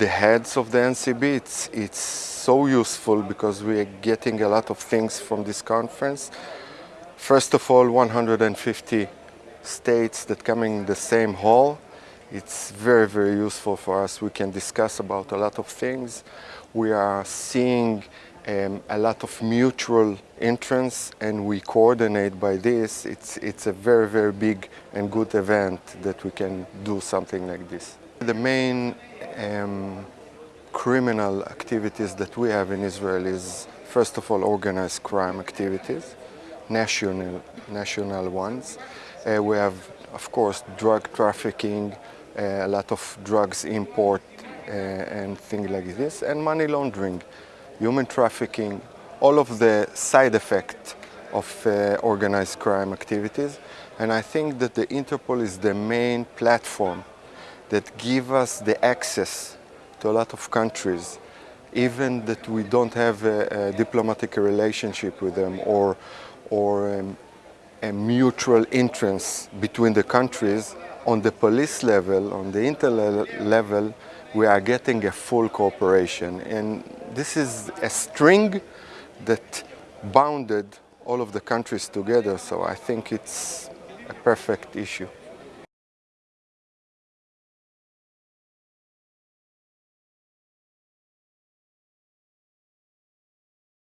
the heads of the NCB. It's, it's so useful because we are getting a lot of things from this conference. First of all, 150 states that coming in the same hall. It's very, very useful for us. We can discuss about a lot of things. We are seeing um, a lot of mutual interest and we coordinate by this. It's, it's a very, very big and good event that we can do something like this. The main um, criminal activities that we have in Israel is, first of all, organized crime activities, national, national ones. Uh, we have, of course, drug trafficking, uh, a lot of drugs import uh, and things like this, and money laundering, human trafficking, all of the side effects of uh, organized crime activities. And I think that the Interpol is the main platform that give us the access to a lot of countries, even that we don't have a, a diplomatic relationship with them or, or um, a mutual interest between the countries, on the police level, on the intel level, we are getting a full cooperation. And this is a string that bounded all of the countries together, so I think it's a perfect issue.